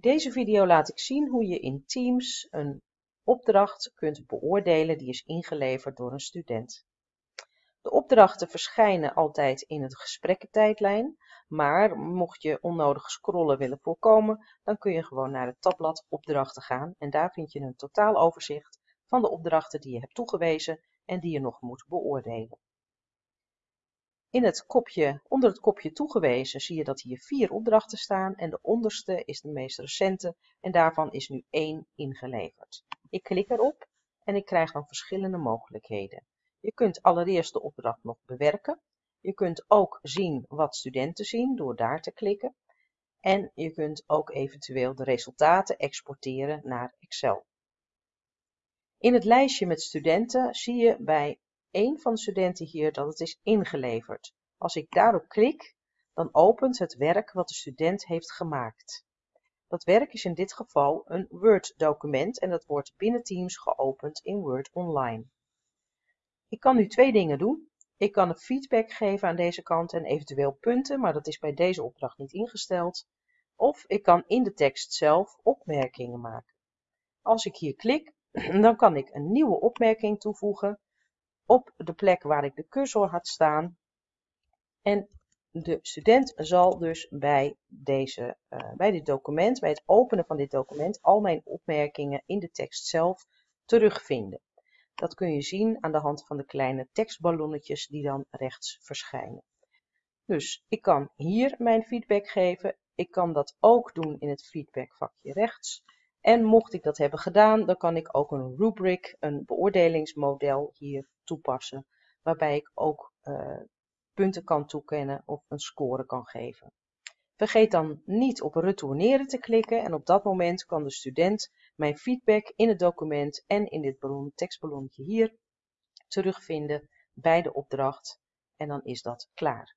deze video laat ik zien hoe je in Teams een opdracht kunt beoordelen die is ingeleverd door een student. De opdrachten verschijnen altijd in het gesprekkentijdlijn, maar mocht je onnodig scrollen willen voorkomen, dan kun je gewoon naar het tabblad opdrachten gaan en daar vind je een totaaloverzicht van de opdrachten die je hebt toegewezen en die je nog moet beoordelen. In het kopje, onder het kopje toegewezen zie je dat hier vier opdrachten staan en de onderste is de meest recente en daarvan is nu één ingeleverd. Ik klik erop en ik krijg dan verschillende mogelijkheden. Je kunt allereerst de opdracht nog bewerken. Je kunt ook zien wat studenten zien door daar te klikken. En je kunt ook eventueel de resultaten exporteren naar Excel. In het lijstje met studenten zie je bij een van de studenten hier dat het is ingeleverd. Als ik daarop klik, dan opent het werk wat de student heeft gemaakt. Dat werk is in dit geval een Word-document en dat wordt binnen Teams geopend in Word Online. Ik kan nu twee dingen doen. Ik kan een feedback geven aan deze kant en eventueel punten, maar dat is bij deze opdracht niet ingesteld. Of ik kan in de tekst zelf opmerkingen maken. Als ik hier klik, dan kan ik een nieuwe opmerking toevoegen op de plek waar ik de cursor had staan. En de student zal dus bij, deze, uh, bij dit document, bij het openen van dit document, al mijn opmerkingen in de tekst zelf terugvinden. Dat kun je zien aan de hand van de kleine tekstballonnetjes die dan rechts verschijnen. Dus ik kan hier mijn feedback geven. Ik kan dat ook doen in het feedbackvakje rechts. En mocht ik dat hebben gedaan, dan kan ik ook een rubric, een beoordelingsmodel hier toepassen. Waarbij ik ook uh, punten kan toekennen of een score kan geven. Vergeet dan niet op retourneren te klikken en op dat moment kan de student mijn feedback in het document en in dit ballon, tekstballonnetje hier terugvinden bij de opdracht en dan is dat klaar.